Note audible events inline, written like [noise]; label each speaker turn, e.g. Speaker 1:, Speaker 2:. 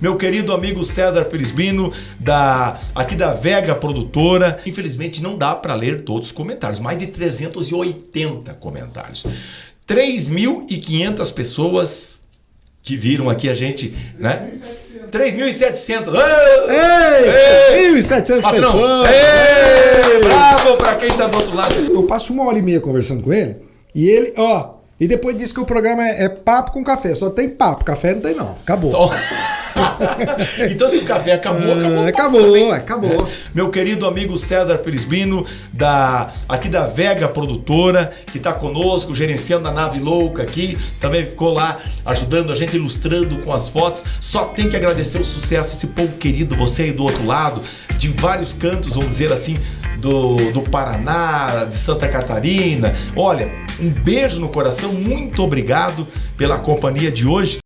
Speaker 1: meu querido amigo César Felisbino, da, aqui da Vega Produtora. Infelizmente não dá para ler todos os comentários, mais de 380 comentários. 3.500 pessoas que viram aqui a gente, né? 3.700.
Speaker 2: Ei! 1.700 pessoas!
Speaker 1: Ei! Bravo pra quem tá do outro lado.
Speaker 2: Eu passo uma hora e meia conversando com ele e ele, ó, e depois disse que o programa é, é papo com café. Só tem papo, café não tem não. Acabou.
Speaker 1: Só- [laughs] [laughs] então se o café acabou, acabou.
Speaker 2: Ah, acabou,
Speaker 1: também.
Speaker 2: acabou.
Speaker 1: Meu querido amigo César Felisbino, da, aqui da Vega Produtora, que está conosco, gerenciando a nave louca aqui, também ficou lá ajudando a gente, ilustrando com as fotos. Só tem que agradecer o sucesso, esse povo querido, você aí do outro lado, de vários cantos, vamos dizer assim, do, do Paraná, de Santa Catarina. Olha, um beijo no coração, muito obrigado pela companhia de hoje.